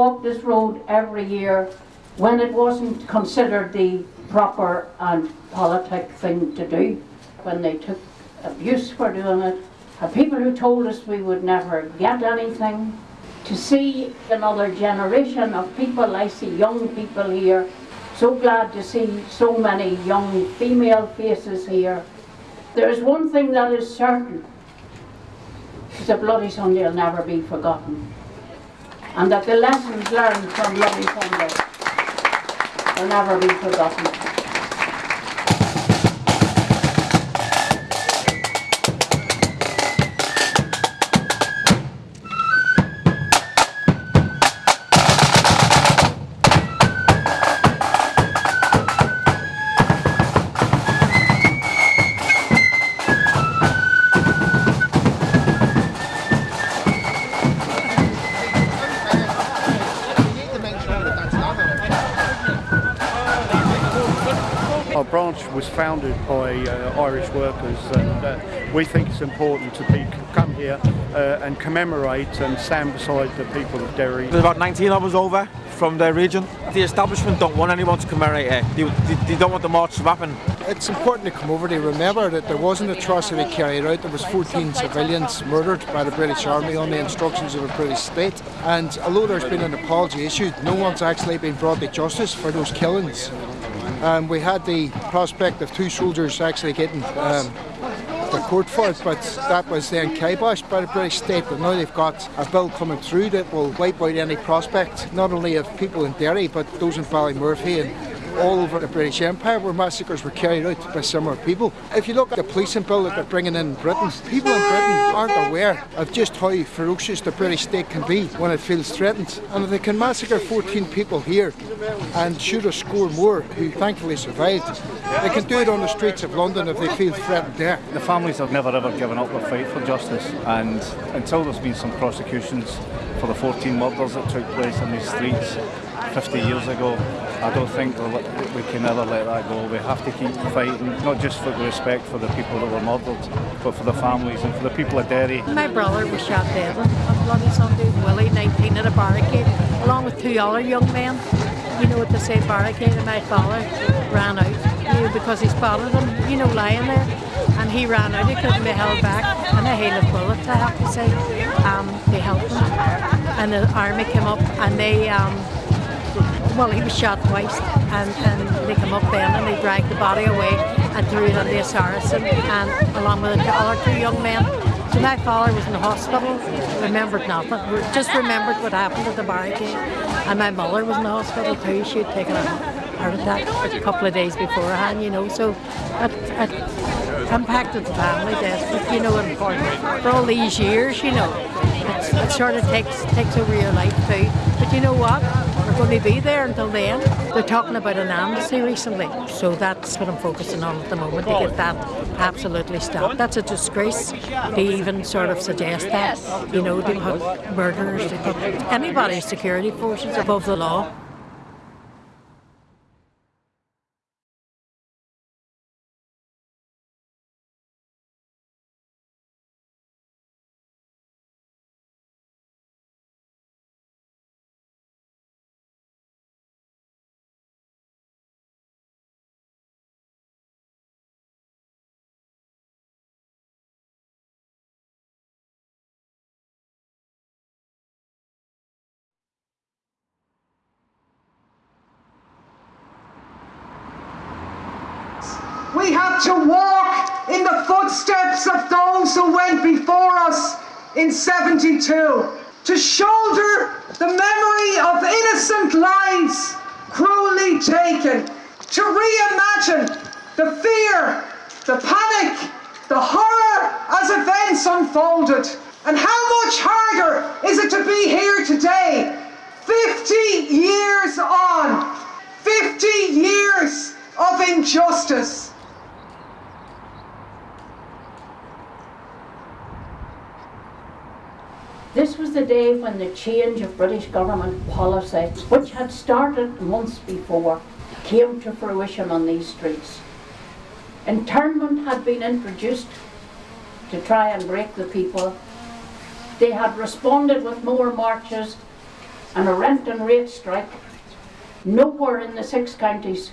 walked this road every year when it wasn't considered the proper and politic thing to do, when they took abuse for doing it, people who told us we would never get anything, to see another generation of people, I see young people here, so glad to see so many young female faces here. There is one thing that is certain, the Bloody Sunday will never be forgotten. And that the lessons learned from Bloody Sunday will never be forgotten. Our branch was founded by uh, Irish workers and uh, we think it's important to be, come here uh, and commemorate and stand beside the people of Derry. There's about 19 of us over from the region. The establishment don't want anyone to commemorate it. They, they, they don't want the march to happen. It's important to come over to remember that there was an atrocity carried out. There was 14 civilians murdered by the British Army on the instructions of the British state. And although there's been an apology issued, no one's actually been brought to justice for those killings. Um, we had the prospect of two soldiers actually getting um, the court for it, but that was then kiboshed by the British state. But now they've got a bill coming through that will wipe out any prospect, not only of people in Derry, but those in Ballymurphy and all over the British Empire where massacres were carried out by similar people. If you look at the policing bill that they're bringing in Britain, people in Britain aren't aware of just how ferocious the British state can be when it feels threatened. And if they can massacre 14 people here and shoot a score more who thankfully survived, they can do it on the streets of London if they feel threatened there. The families have never ever given up their fight for justice and until there's been some prosecutions for the 14 murders that took place in these streets 50 years ago, I don't think we can ever let that go. We have to keep fighting, not just for the respect for the people that were murdered, but for the families and for the people of Derry. My brother was shot dead on Bloody Sunday, Willie, 19 at a barricade, along with two other young men, you know, at the same barricade, and my father ran out, you know, because he spotted him, you know, lying there, and he ran out, he couldn't be held back, and a hail of bullets, I have to say, um, they helped him, and the army came up, and they, um, well, he was shot twice, and, and they came up then and they dragged the body away and threw it on the Saracen, and um, along with the other two young men. So my father was in the hospital, remembered nothing, just remembered what happened at the barricade. And my mother was in the hospital too, she had taken a heart attack a couple of days beforehand, you know, so it, it impacted the family death, you know, and for all these years, you know, it sort of takes, takes over your life too. But you know what? Going to be there until the end. They're talking about an amnesty recently, so that's what I'm focusing on at the moment, to get that absolutely stopped. That's a disgrace to even sort of suggest that, you know, to put murderers, to put anybody's security forces above the law. We have to walk in the footsteps of those who went before us in 72, to shoulder the memory of innocent lives cruelly taken, to reimagine the fear, the panic, the horror as events unfolded. And how much harder is it to be here today, 50 years on, 50 years of injustice. This was the day when the change of British government policy, which had started months before, came to fruition on these streets. Internment had been introduced to try and break the people. They had responded with more marches. and a rent and rate strike. Nowhere in the six counties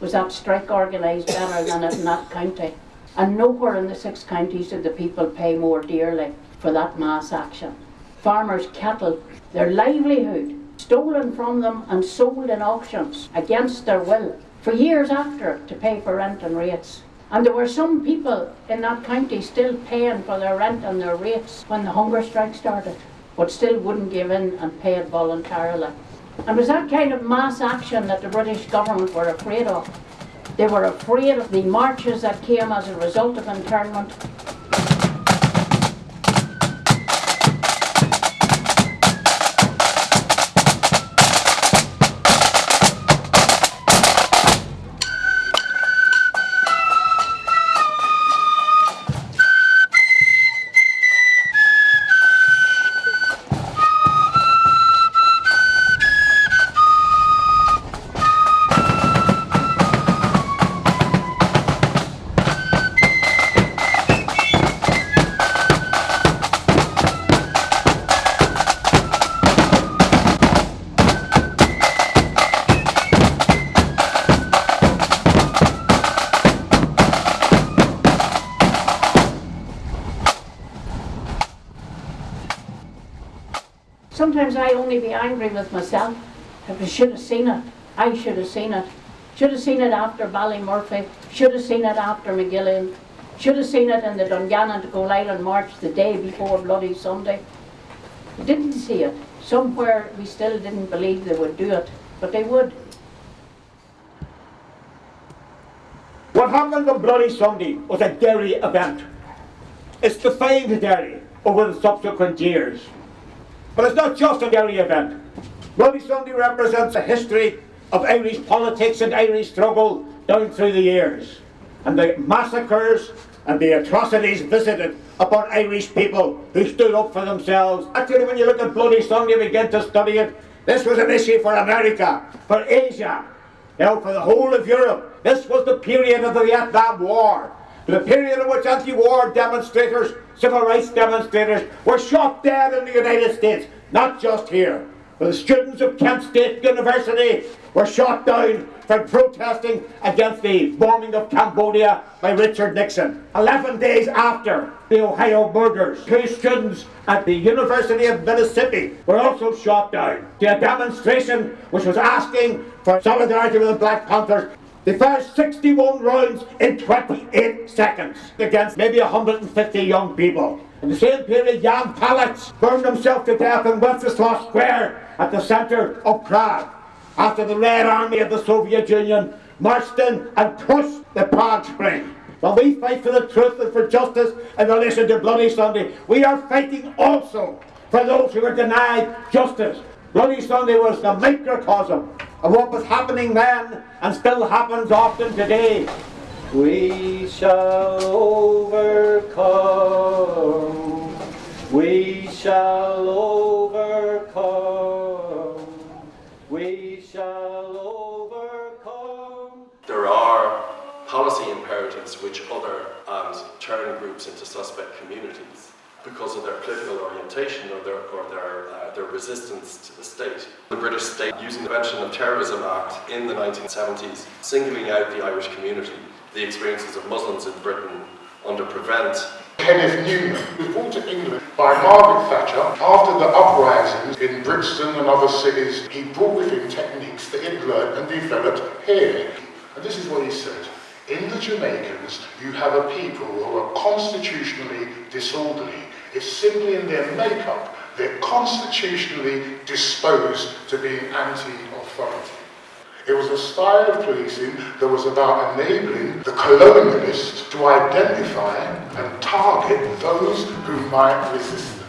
was that strike organised better than in that county. And nowhere in the six counties did the people pay more dearly for that mass action. Farmers' cattle, their livelihood, stolen from them and sold in auctions against their will for years after to pay for rent and rates. And there were some people in that county still paying for their rent and their rates when the hunger strike started, but still wouldn't give in and pay voluntarily. And it was that kind of mass action that the British government were afraid of. They were afraid of the marches that came as a result of internment. Only be angry with myself. I should have seen it, I should have seen it. Should have seen it after Ballymurphy. Should have seen it after Magilligan. Should have seen it in the Dungannon to Coalisland March the day before Bloody Sunday. Didn't see it. Somewhere we still didn't believe they would do it, but they would. What happened on Bloody Sunday was a Derry event. It's defined Derry over the subsequent years. But it's not just a Derry event. Bloody Sunday represents a history of Irish politics and Irish struggle down through the years. And the massacres and the atrocities visited upon Irish people who stood up for themselves. Actually, when you look at Bloody Sunday and begin to study it, this was an issue for America, for Asia, you know, for the whole of Europe. This was the period of the Vietnam War. The period in which anti-war demonstrators, civil rights demonstrators, were shot dead in the United States, not just here. But the students of Kent State University were shot down for protesting against the bombing of Cambodia by Richard Nixon. Eleven days after the Ohio murders, two students at the University of Mississippi were also shot down. To a demonstration which was asking for solidarity with the Black Panthers they fired 61 rounds in 28 seconds against maybe 150 young people. In the same period, Jan Palach burned himself to death in Wenceslas Square at the centre of Prague after the Red Army of the Soviet Union marched in and crushed the Prague Spring. When we fight for the truth and for justice in relation to Bloody Sunday, we are fighting also for those who are denied justice. Bloody Sunday was the microcosm of what was happening then and still happens often today. We shall overcome. We shall overcome. We shall overcome. There are policy imperatives which other and turn groups into suspect communities because of their political orientation or their, or their, uh, their resistance to the state. The British state, using the Prevention of Terrorism Act in the 1970s, singling out the Irish community, the experiences of Muslims in Britain under Prevent. Kenneth Newman was brought to England by Margaret Thatcher after the uprisings in Brixton and other cities. He brought with him techniques that he'd learned and developed here. And this is what he said. In the Jamaicans, you have a people who are constitutionally disorderly. It's simply in their makeup. They're constitutionally disposed to being anti-authority. It was a style of policing that was about enabling the colonialists to identify and target those who might resist them.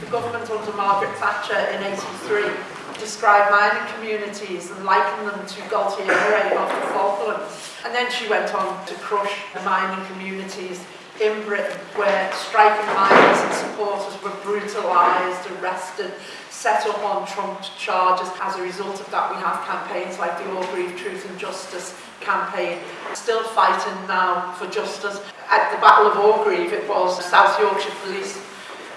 The government under Margaret Thatcher in 83 described mining communities and liken them to Galtieri of the Falklands. And then she went on to crush the mining communities in Britain where striking miners and supporters were brutalised, arrested, set up on Trump charges. As a result of that, we have campaigns like the Orgreave Truth and Justice campaign, still fighting now for justice. At the Battle of Orgreave, it was South Yorkshire Police,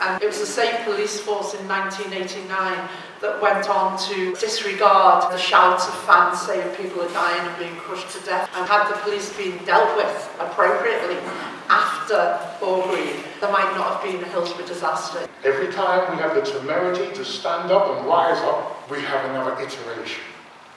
and it was the same police force in 1989 that went on to disregard the shouts of fans saying people are dying and being crushed to death. And had the police been dealt with appropriately after Orgreave, there might not have been a Hillsborough disaster. Every time we have the temerity to stand up and rise up, we have another iteration.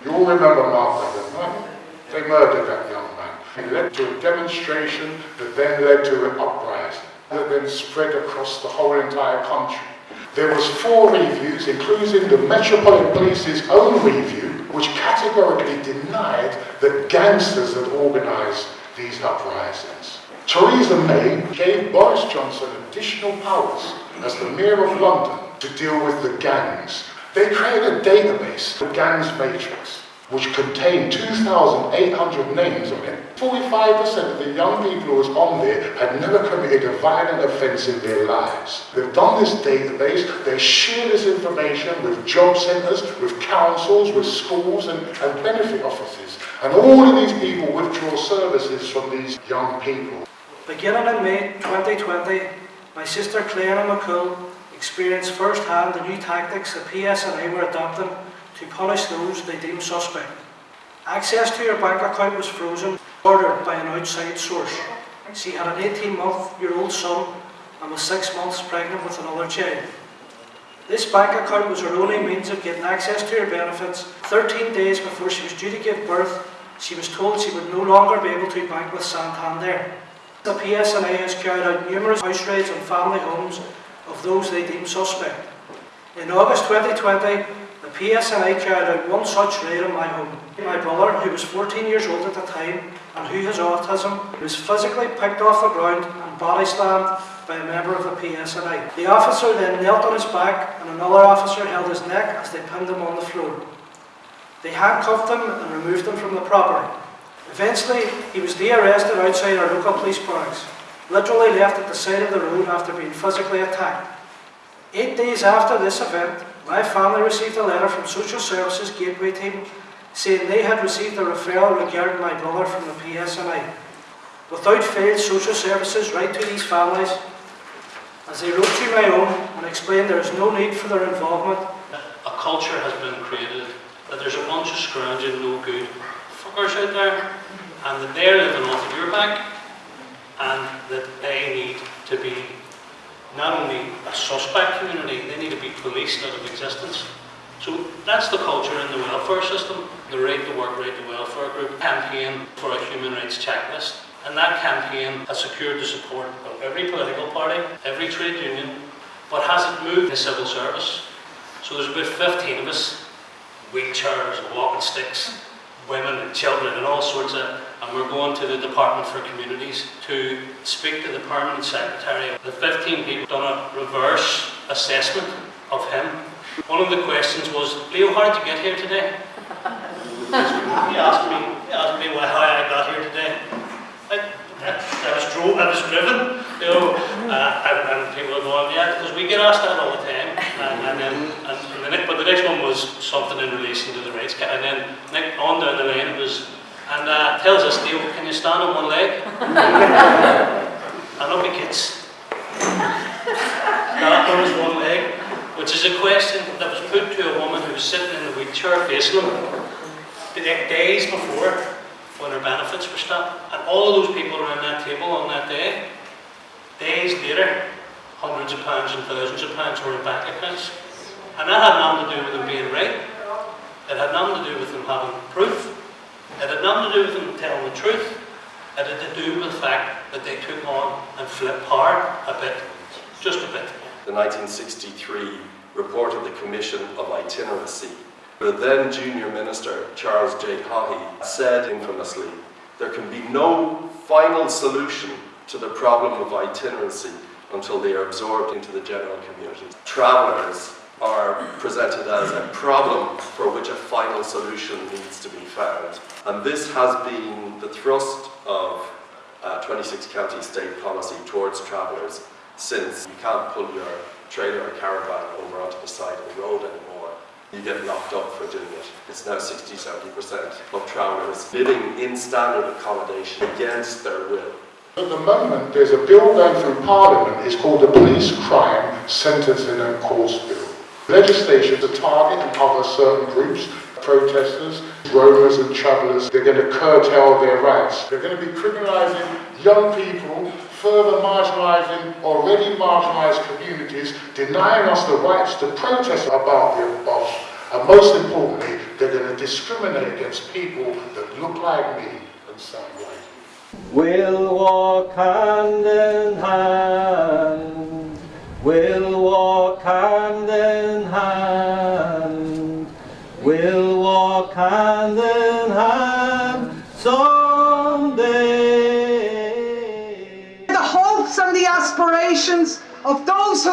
You all remember Levin, right? They murdered that young man. It led to a demonstration that then led to an uprising that then spread across the whole entire country. There was four reviews, including the Metropolitan Police's own review, which categorically denied that gangsters had organised these uprisings. Theresa May gave Boris Johnson additional powers as the Mayor of London to deal with the gangs. They created a database, the Gangs Matrix, which contained 2,800 names on it. 45% of the young people who was on there had never committed a violent offence in their lives. They've done this database, they share this information with job centres, with councils, with schools and, and benefit offices. And all of these people withdraw services from these young people. Beginning in May 2020, my sister Claire McCool experienced firsthand the new tactics the PSNI were adopting to punish those they deemed suspect. Access to her bank account was frozen, ordered by an outside source. She had an 18-month-year-old son and was six months pregnant with another child. This bank account was her only means of getting access to her benefits. 13 days before she was due to give birth, she was told she would no longer be able to bank with Santander. The PSNI has carried out numerous house raids on family homes of those they deem suspect. In August 2020, the PSNI carried er out one such raid on my home. My brother, who was 14 years old at the time and who has autism, was physically picked off the ground and body slammed by a member of the PSNI. The officer then knelt on his back and another officer held his neck as they pinned him on the floor. They handcuffed him and removed him from the property. Eventually, he was de-arrested outside our local police barracks, literally left at the side of the road after being physically attacked. Eight days after this event, my family received a letter from Social Services Gateway team saying they had received a referral regarding my brother from the PSNI. Without fail, Social Services write to these families as they wrote to my own and explained there is no need for their involvement. A culture has been created that there's a bunch of scrounging, no good fuckers out there and that they're living off of your back and that they need to be not only a suspect community, they need to be policed out of existence. So that's the culture in the welfare system. The Right to Work, Right to Welfare Group campaign for a human rights checklist. And that campaign has secured the support of every political party, every trade union, but hasn't moved the civil service. So there's about 15 of us, wheelchairs, and walking sticks, women and children and all sorts of, and we're going to the Department for Communities to speak to the Permanent Secretary. The 15 people done a reverse assessment of him. One of the questions was, Leo, how did you get here today? he asked me, he asked me well, how I got here today. I, I, I was drove, I was driven, you know, uh, and, and people are going, yeah, because we get asked that all the time. And, and then, and, and the next, but the next one was something in relation to the rights, and then on down the line it was, and uh, tells us, Leo, can you stand on one leg? and up he gets. That on his one leg, which is a question that was put to a woman who was sitting in the wheelchair facing him the days before when her benefits were stopped. And all of those people around that table on that day, days later, hundreds of pounds and thousands of pounds were in bank accounts. And that had nothing to do with them being right. It had nothing to do with them having proof. Them the truth. It had to do with the fact that they took on and flipped hard a bit, just a bit. The 1963 report of the Commission of Itinerancy. The then junior minister, Charles J. Haughey, said infamously, there can be no final solution to the problem of itinerancy until they are absorbed into the general community. Travellers are presented as a problem for which a final solution needs to be found. And this has been the thrust of uh, 26 county state policy towards travellers since you can't pull your trailer or caravan over onto the side of the road anymore. You get locked up for doing it. It's now 60-70% of travellers living in standard accommodation against their will. At the moment, there's a bill going through Parliament. It's called the Police Crime Sentencing and Courts Bill. Legislation to target and cover certain groups, protesters, roamers and travellers. They're going to curtail their rights. They're going to be criminalising young people, further marginalising already marginalised communities, denying us the rights to protest about the above. And most importantly, they're going to discriminate against people that look like me and sound like me. We'll walk hand in hand.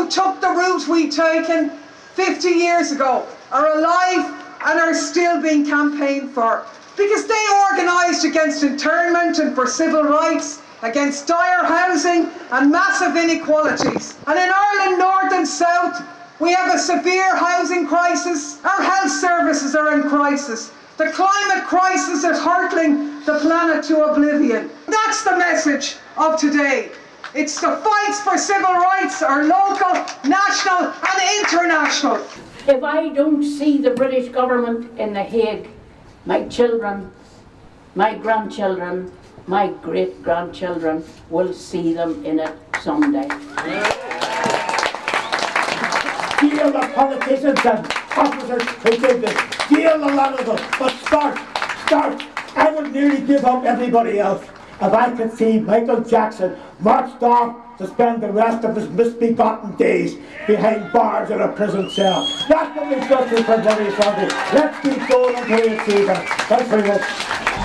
Took the route we've taken 50 years ago are alive and are still being campaigned for. Because they organised against internment and for civil rights, against dire housing and massive inequalities. And in Ireland, North and South, we have a severe housing crisis. Our health services are in crisis. The climate crisis is hurtling the planet to oblivion. That's the message of today. It's the fights for civil rights are local, national and international. If I don't see the British government in The Hague, my children, my grandchildren, my great grandchildren will see them in it someday. Deal the politicians and officers who did this. Deal a lot of them. But start, start. I would nearly give up everybody else if I could see Michael Jackson marched off to spend the rest of his misbegotten days behind bars in a prison cell. That's what we've got for British Sunday. Let's keep going until we achieve it. Thanks very much.